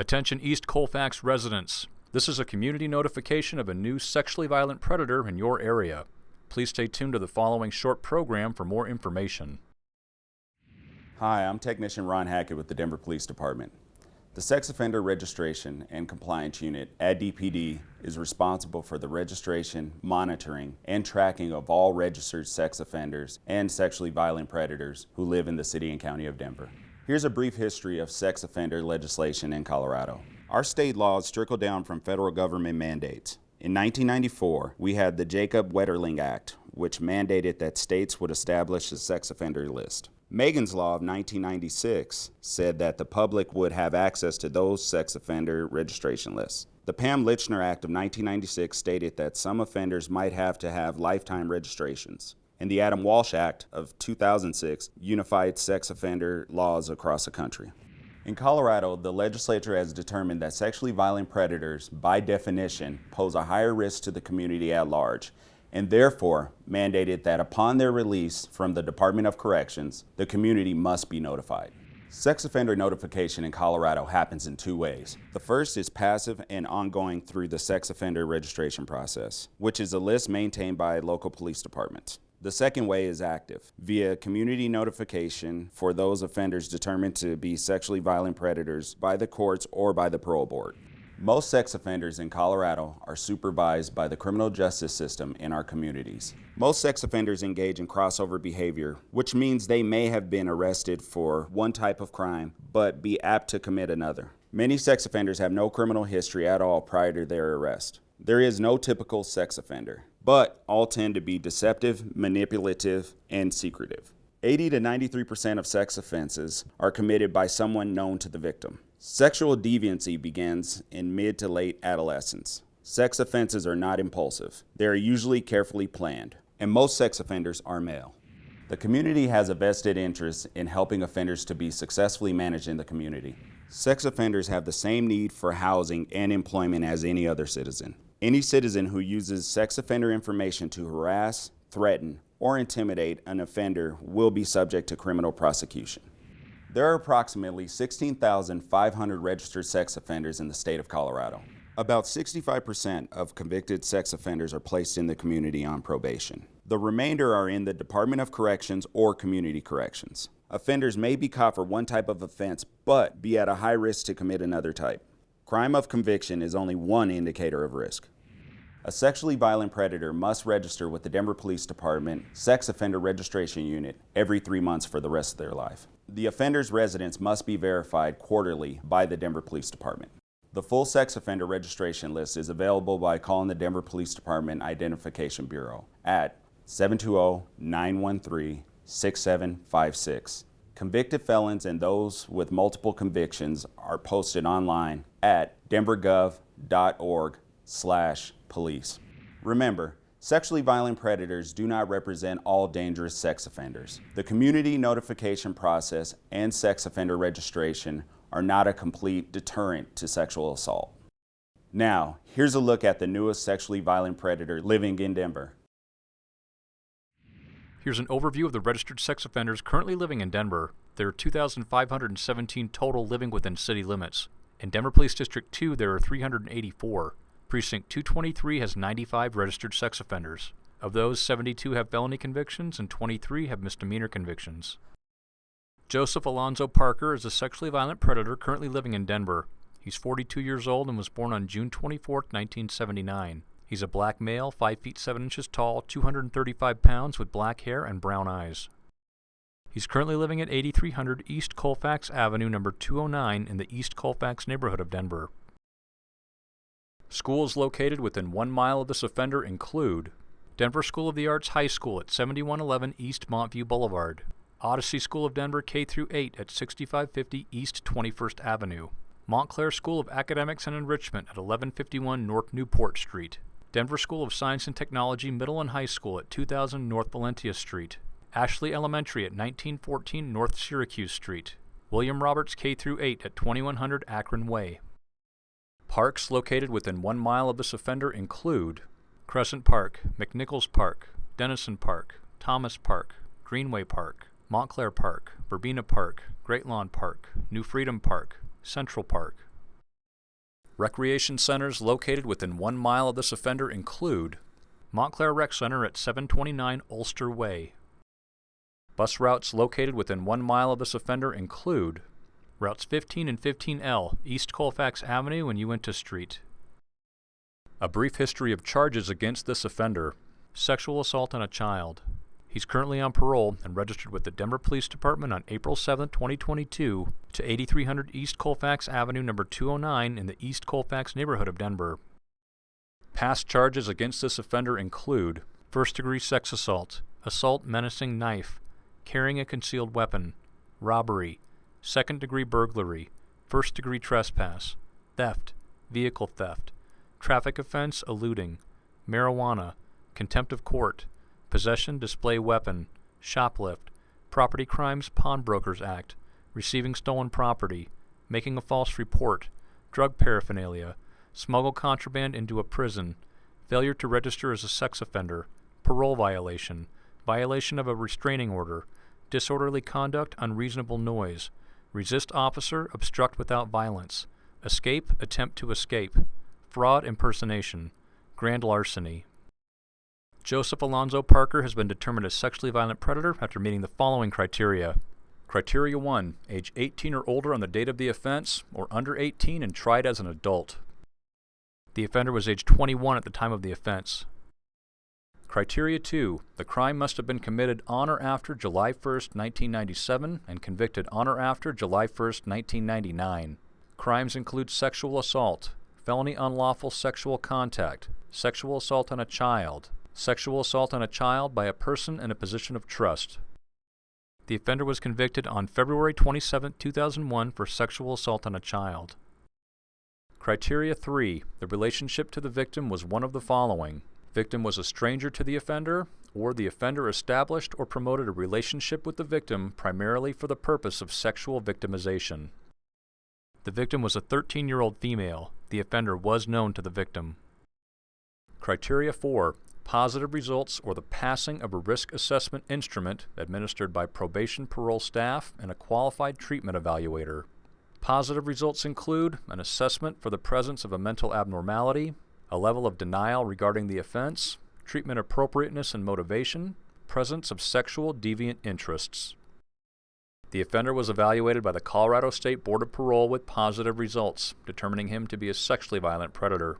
Attention East Colfax residents. This is a community notification of a new sexually violent predator in your area. Please stay tuned to the following short program for more information. Hi, I'm Technician Ron Hackett with the Denver Police Department. The Sex Offender Registration and Compliance Unit at DPD is responsible for the registration, monitoring, and tracking of all registered sex offenders and sexually violent predators who live in the City and County of Denver. Here's a brief history of sex offender legislation in Colorado. Our state laws trickle down from federal government mandates. In 1994, we had the Jacob Wetterling Act, which mandated that states would establish a sex offender list. Megan's Law of 1996 said that the public would have access to those sex offender registration lists. The Pam Lychner Act of 1996 stated that some offenders might have to have lifetime registrations and the Adam Walsh Act of 2006 unified sex offender laws across the country. In Colorado, the legislature has determined that sexually violent predators, by definition, pose a higher risk to the community at large, and therefore mandated that upon their release from the Department of Corrections, the community must be notified. Sex offender notification in Colorado happens in two ways. The first is passive and ongoing through the sex offender registration process, which is a list maintained by local police departments. The second way is active, via community notification for those offenders determined to be sexually violent predators by the courts or by the parole board. Most sex offenders in Colorado are supervised by the criminal justice system in our communities. Most sex offenders engage in crossover behavior, which means they may have been arrested for one type of crime, but be apt to commit another. Many sex offenders have no criminal history at all prior to their arrest. There is no typical sex offender but all tend to be deceptive, manipulative, and secretive. 80 to 93% of sex offenses are committed by someone known to the victim. Sexual deviancy begins in mid to late adolescence. Sex offenses are not impulsive. They are usually carefully planned, and most sex offenders are male. The community has a vested interest in helping offenders to be successfully managed in the community. Sex offenders have the same need for housing and employment as any other citizen. Any citizen who uses sex offender information to harass, threaten, or intimidate an offender will be subject to criminal prosecution. There are approximately 16,500 registered sex offenders in the state of Colorado. About 65% of convicted sex offenders are placed in the community on probation. The remainder are in the Department of Corrections or Community Corrections. Offenders may be caught for one type of offense, but be at a high risk to commit another type. Crime of conviction is only one indicator of risk. A sexually violent predator must register with the Denver Police Department Sex Offender Registration Unit every three months for the rest of their life. The offender's residence must be verified quarterly by the Denver Police Department. The full sex offender registration list is available by calling the Denver Police Department Identification Bureau at 720-913-6756 Convicted felons and those with multiple convictions are posted online at denvergov.org slash police. Remember, sexually violent predators do not represent all dangerous sex offenders. The community notification process and sex offender registration are not a complete deterrent to sexual assault. Now, here's a look at the newest sexually violent predator living in Denver. Here's an overview of the registered sex offenders currently living in Denver. There are 2,517 total living within city limits. In Denver Police District 2, there are 384. Precinct 223 has 95 registered sex offenders. Of those, 72 have felony convictions and 23 have misdemeanor convictions. Joseph Alonzo Parker is a sexually violent predator currently living in Denver. He's 42 years old and was born on June 24, 1979. He's a black male, 5 feet 7 inches tall, 235 pounds, with black hair and brown eyes. He's currently living at 8300 East Colfax Avenue, number 209, in the East Colfax neighborhood of Denver. Schools located within one mile of this offender include Denver School of the Arts High School at 7111 East Montview Boulevard, Odyssey School of Denver K through 8 at 6550 East 21st Avenue, Montclair School of Academics and Enrichment at 1151 North Newport Street, Denver School of Science and Technology Middle and High School at 2000 North Valentia Street, Ashley Elementary at 1914 North Syracuse Street, William Roberts K through 8 at 2100 Akron Way. Parks located within one mile of this offender include Crescent Park, McNichols Park, Denison Park, Thomas Park, Greenway Park, Montclair Park, Verbena Park, Great Lawn Park, New Freedom Park, Central Park, Recreation centers located within one mile of this offender include Montclair Rec Center at 729 Ulster Way. Bus routes located within one mile of this offender include routes 15 and 15L, East Colfax Avenue and Uinta Street. A brief history of charges against this offender sexual assault on a child. He's currently on parole and registered with the Denver Police Department on April 7, 2022, to 8300 East Colfax Avenue, number 209, in the East Colfax neighborhood of Denver. Past charges against this offender include first degree sex assault, assault menacing knife, carrying a concealed weapon, robbery, second degree burglary, first degree trespass, theft, vehicle theft, traffic offense eluding, marijuana, contempt of court, possession, display weapon, shoplift, property crimes pawnbrokers act, receiving stolen property, making a false report, drug paraphernalia, smuggle contraband into a prison, failure to register as a sex offender, parole violation, violation of a restraining order, disorderly conduct, unreasonable noise, resist officer, obstruct without violence, escape, attempt to escape, fraud, impersonation, grand larceny. Joseph Alonzo Parker has been determined a sexually violent predator after meeting the following criteria. Criteria 1. Age 18 or older on the date of the offense, or under 18 and tried as an adult. The offender was age 21 at the time of the offense. Criteria 2. The crime must have been committed on or after July 1, 1997 and convicted on or after July 1, 1999. Crimes include sexual assault, felony unlawful sexual contact, sexual assault on a child, sexual assault on a child by a person in a position of trust. The offender was convicted on February 27, 2001 for sexual assault on a child. Criteria 3. The relationship to the victim was one of the following. Victim was a stranger to the offender, or the offender established or promoted a relationship with the victim primarily for the purpose of sexual victimization. The victim was a 13-year-old female. The offender was known to the victim. Criteria 4. Positive results or the passing of a risk assessment instrument administered by probation parole staff and a qualified treatment evaluator. Positive results include an assessment for the presence of a mental abnormality, a level of denial regarding the offense, treatment appropriateness and motivation, presence of sexual deviant interests. The offender was evaluated by the Colorado State Board of Parole with positive results, determining him to be a sexually violent predator.